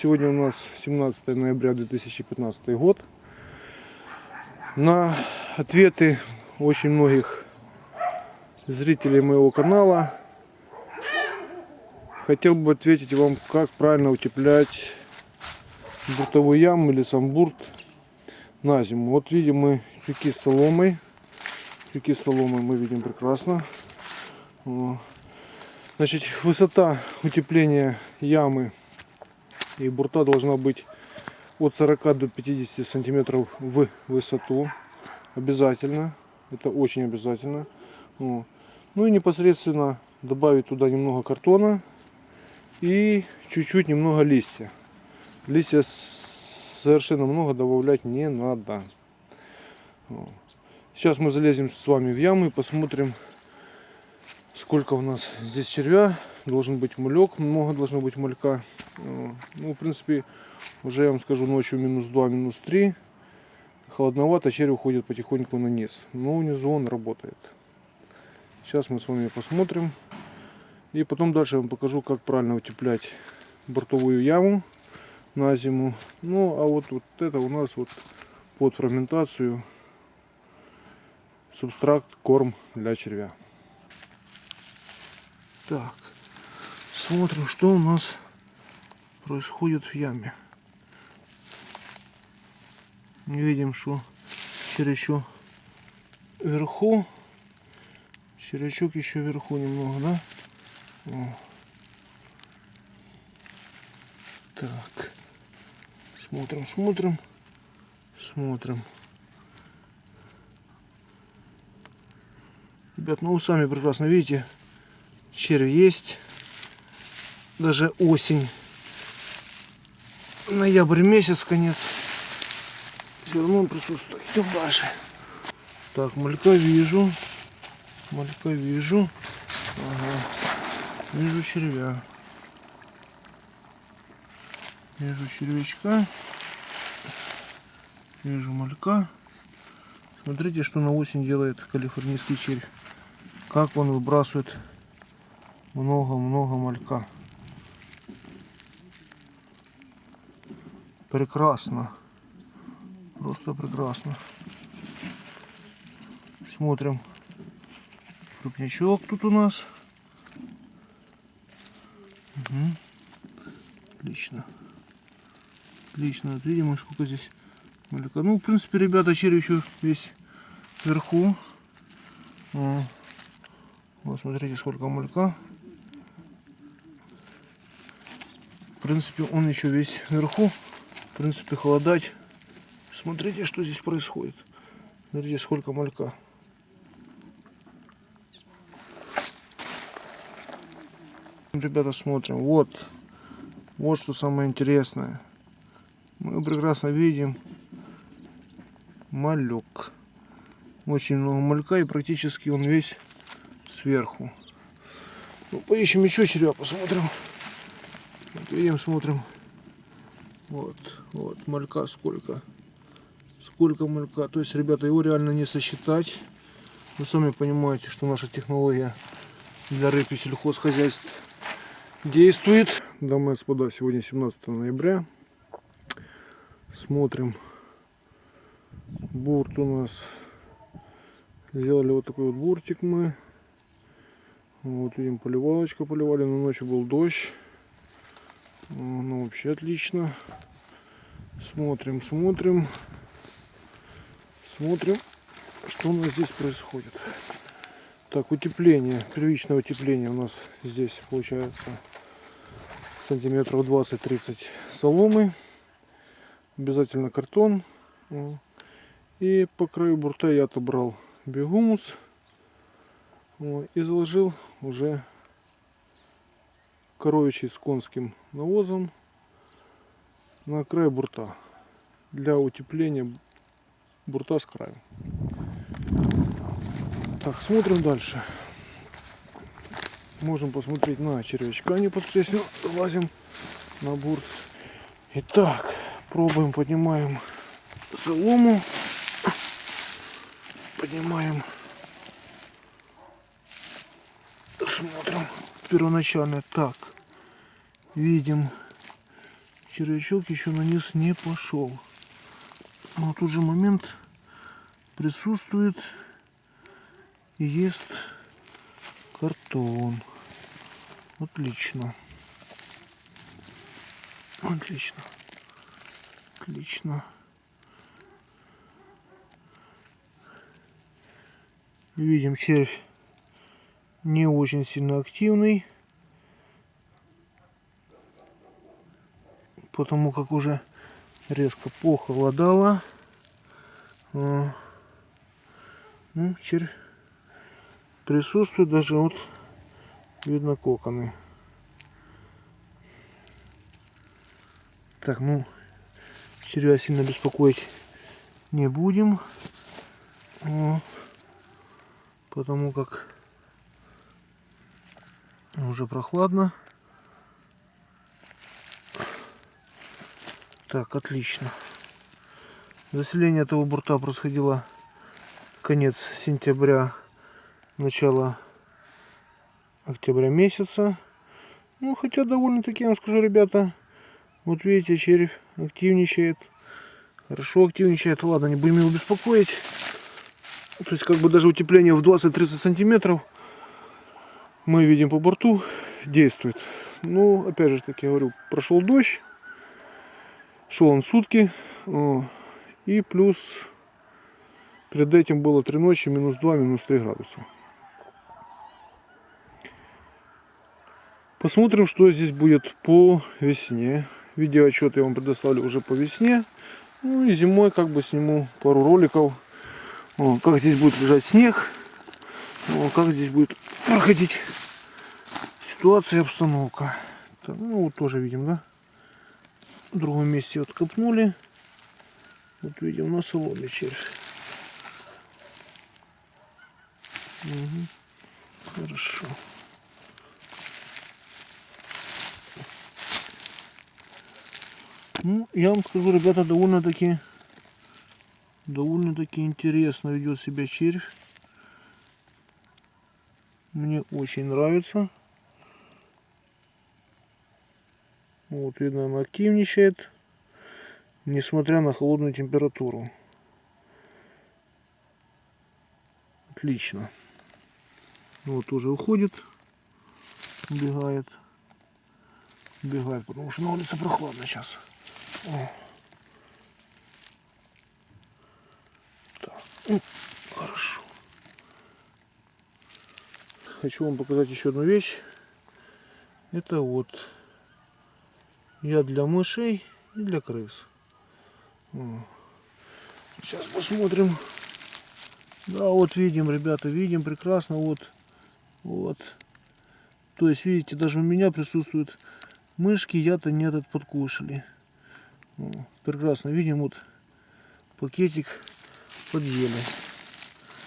Сегодня у нас 17 ноября 2015 год. На ответы очень многих зрителей моего канала хотел бы ответить вам, как правильно утеплять буртовую яму или сам бурт на зиму. Вот видим мы тюки с соломой. Тюки с соломой мы видим прекрасно. Значит, высота утепления ямы и бурта должна быть от 40 до 50 сантиметров в высоту. Обязательно. Это очень обязательно. Ну и непосредственно добавить туда немного картона и чуть-чуть немного листья. Листья совершенно много добавлять не надо. Сейчас мы залезем с вами в яму и посмотрим, сколько у нас здесь червя. Должен быть мулек, много должно быть мулька. Ну, в принципе, уже я вам скажу, ночью минус 2, минус 3. Холодновато, червь уходит потихоньку на низ. Но внизу он работает. Сейчас мы с вами посмотрим. И потом дальше я вам покажу, как правильно утеплять бортовую яму на зиму. Ну, а вот, вот это у нас вот под ферментацию субстракт, корм для червя. Так, смотрим, что у нас происходит в яме. Видим, что червячок вверху. Червячок еще вверху немного, да? О. Так. Смотрим, смотрим. Смотрим. Ребят, ну вы сами прекрасно видите, червь есть. Даже осень. Ноябрь месяц, конец. Все равно присутствует. Идем дальше. Так, малька вижу. Малька вижу. Ага. Вижу червя. Вижу червячка. Вижу малька. Смотрите, что на осень делает калифорнийский червь. Как он выбрасывает много-много малька. Прекрасно. Просто прекрасно. Смотрим. Крупнячок тут у нас. Угу. Отлично. Отлично. Вот видим, сколько здесь малька. Ну, в принципе, ребята, червь еще весь вверху. Вот, смотрите, сколько малька. В принципе, он еще весь вверху. В принципе, холодать. Смотрите, что здесь происходит. Смотрите, сколько малька. Ребята, смотрим. Вот. Вот что самое интересное. Мы прекрасно видим малек. Очень много малька и практически он весь сверху. Ну, поищем еще червя, посмотрим. Вот, видим, смотрим. Вот, вот, малька сколько. Сколько малька. То есть, ребята, его реально не сосчитать. Вы сами понимаете, что наша технология для рыб и сельхозхозяйств действует. Дамы и господа, сегодня 17 ноября. Смотрим. Бурт у нас. Сделали вот такой вот буртик мы. Вот видим, поливалочку поливали, но ночью был дождь. Ну, вообще отлично. Смотрим, смотрим. Смотрим, что у нас здесь происходит. Так, утепление, первичное утепление у нас здесь получается сантиметров 20-30 соломы. Обязательно картон. И по краю бурта я отобрал бегумус и заложил уже коровичий с конским навозом на край бурта для утепления бурта с краю. Так, смотрим дальше. Можем посмотреть на червячка непосредственно. Лазим на бурт. Итак, пробуем, поднимаем солому. Поднимаем смотрим первоначально так видим червячок еще на низ не пошел. Но тут же момент присутствует и ест картон. Отлично. Отлично. Отлично. Видим, червь не очень сильно активный. Потому как уже резко похолодало. А, Ну, червь присутствует даже вот видно коконы. Так, ну, червя сильно беспокоить не будем. О, потому как уже прохладно. Так, отлично. Заселение этого бурта происходило конец сентября, начало октября месяца. Ну, хотя довольно-таки, я вам скажу, ребята, вот видите, червь активничает. Хорошо активничает. Ладно, не будем его беспокоить. То есть, как бы даже утепление в 20-30 сантиметров мы видим по борту действует. Ну, опять же таки говорю, прошел дождь. Шел он сутки. И плюс перед этим было три ночи, минус 2, минус 3 градуса. Посмотрим, что здесь будет по весне. Видеоотчет я вам предоставлю уже по весне. Ну и зимой как бы сниму пару роликов. О, как здесь будет лежать снег. О, как здесь будет проходить ситуация обстановка. Ну вот тоже видим, да? В другом месте вот копнули. Вот видим на соломе червь. Угу. Хорошо. Ну, я вам скажу, ребята, довольно-таки довольно-таки интересно ведет себя червь. Мне очень нравится. Вот, видно, она активничает, несмотря на холодную температуру. Отлично. Вот уже уходит, убегает. Убегает, потому что на улице прохладно сейчас. О. Так, ну, хорошо. Хочу вам показать еще одну вещь. Это вот я для мышей и для крыс. Сейчас посмотрим. Да, вот видим, ребята, видим прекрасно. Вот, вот. То есть, видите, даже у меня присутствуют мышки, я-то не этот подкушали. Прекрасно видим, вот пакетик подъели.